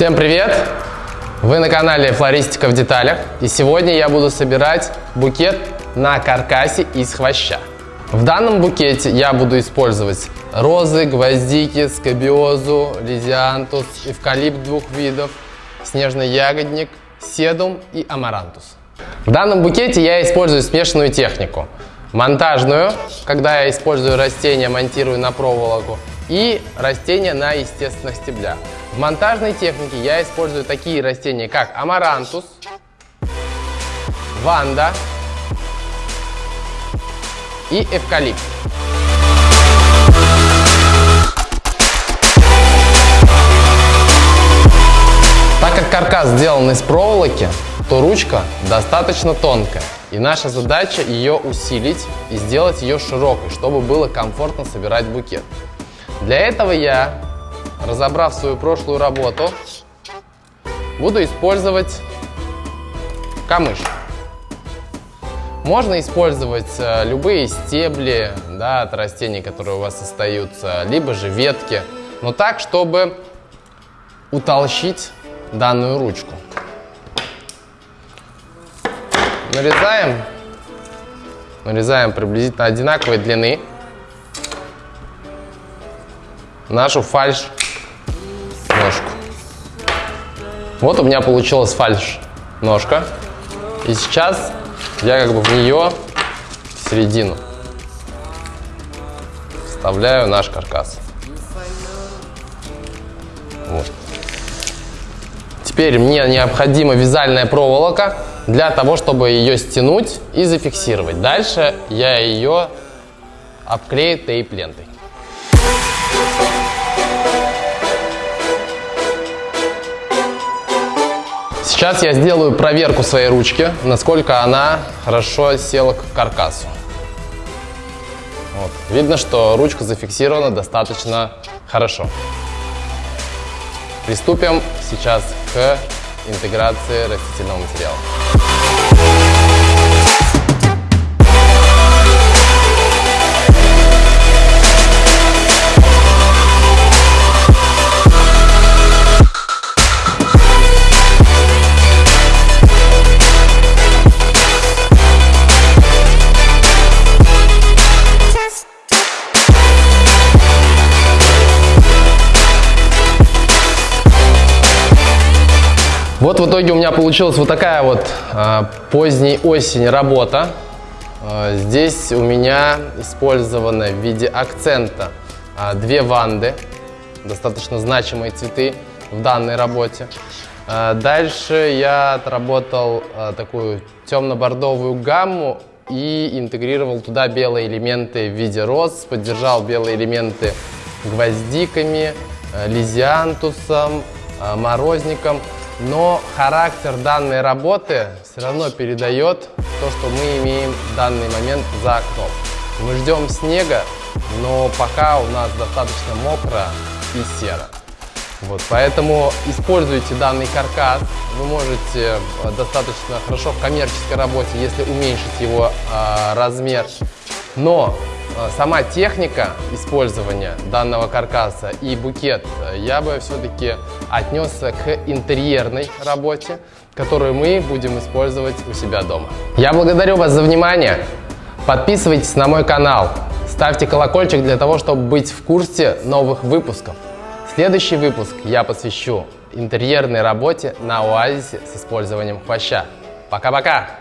Всем привет! Вы на канале Флористика в деталях и сегодня я буду собирать букет на каркасе из хвоща. В данном букете я буду использовать розы, гвоздики, скобиозу, лизиантус, эвкалипт двух видов, снежный ягодник, седум и амарантус. В данном букете я использую смешанную технику. Монтажную, когда я использую растения, монтирую на проволоку, и растения на естественных стеблях. В монтажной технике я использую такие растения, как амарантус, ванда и эвкалипт. Так как каркас сделан из проволоки, то ручка достаточно тонкая. И наша задача ее усилить и сделать ее широкой, чтобы было комфортно собирать букет. Для этого я, разобрав свою прошлую работу, буду использовать камыш. Можно использовать э, любые стебли да, от растений, которые у вас остаются, либо же ветки, но так, чтобы утолщить данную ручку. Нарезаем, нарезаем приблизительно одинаковой длины нашу фальш ножку. Вот у меня получилась фальш ножка. И сейчас я как бы в нее, в середину, вставляю наш каркас. Вот. Теперь мне необходима вязальная проволока для того, чтобы ее стянуть и зафиксировать. Дальше я ее обклею тейп-лентой. Сейчас я сделаю проверку своей ручки, насколько она хорошо села к каркасу. Вот. Видно, что ручка зафиксирована достаточно хорошо. Приступим сейчас к интеграции растительного материала. Вот в итоге у меня получилась вот такая вот э, поздней осень работа. Э, здесь у меня использованы в виде акцента э, две ванды, достаточно значимые цветы в данной работе. Э, дальше я отработал э, такую темно-бордовую гамму и интегрировал туда белые элементы в виде роз, поддержал белые элементы гвоздиками, э, лизиантусом, э, морозником но характер данной работы все равно передает то, что мы имеем в данный момент за окном. Мы ждем снега, но пока у нас достаточно мокро и серо. Вот, поэтому используйте данный каркас. Вы можете э, достаточно хорошо в коммерческой работе, если уменьшить его э, размер. Но сама техника использования данного каркаса и букет э, я бы все-таки отнесся к интерьерной работе, которую мы будем использовать у себя дома. Я благодарю вас за внимание. Подписывайтесь на мой канал, ставьте колокольчик для того, чтобы быть в курсе новых выпусков. Следующий выпуск я посвящу интерьерной работе на оазисе с использованием хвоща. Пока-пока!